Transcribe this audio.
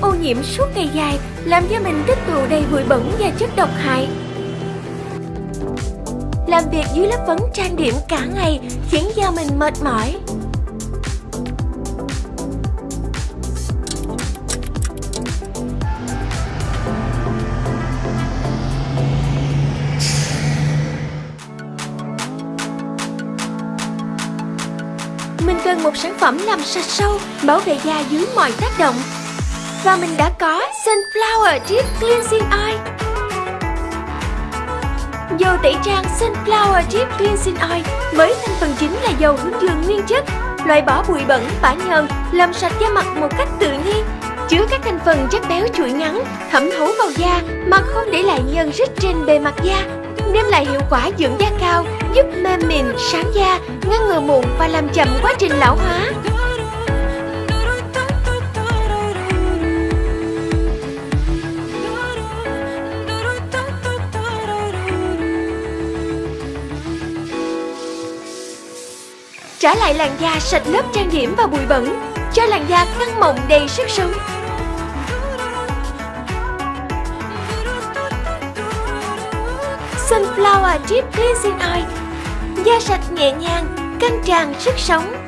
ô nhiễm suốt ngày dài làm cho mình tích tụ đầy bụi bẩn và chất độc hại. Làm việc dưới lớp phấn trang điểm cả ngày khiến da mình mệt mỏi. Mình cần một sản phẩm làm sạch sâu, bảo vệ da dưới mọi tác động. Và mình đã có Sunflower Deep Cleansing Oil. Dầu tẩy trang Sunflower Deep Cleansing Oil với thành phần chính là dầu hướng dương nguyên chất, loại bỏ bụi bẩn, bã nhờn, làm sạch da mặt một cách tự nhiên. Chứa các thành phần chất béo chuỗi ngắn, thẩm thấu vào da mà không để lại nhờn rít trên bề mặt da, đem lại hiệu quả dưỡng da cao, giúp mềm mịn, sáng da, ngăn ngừa mụn và làm chậm quá trình lão hóa. Trả lại làn da sạch lớp trang điểm và bụi bẩn, cho làn da căng mọng đầy sức sống. Sunflower Deep Cleansing Oil Da sạch nhẹ nhàng, căng tràn sức sống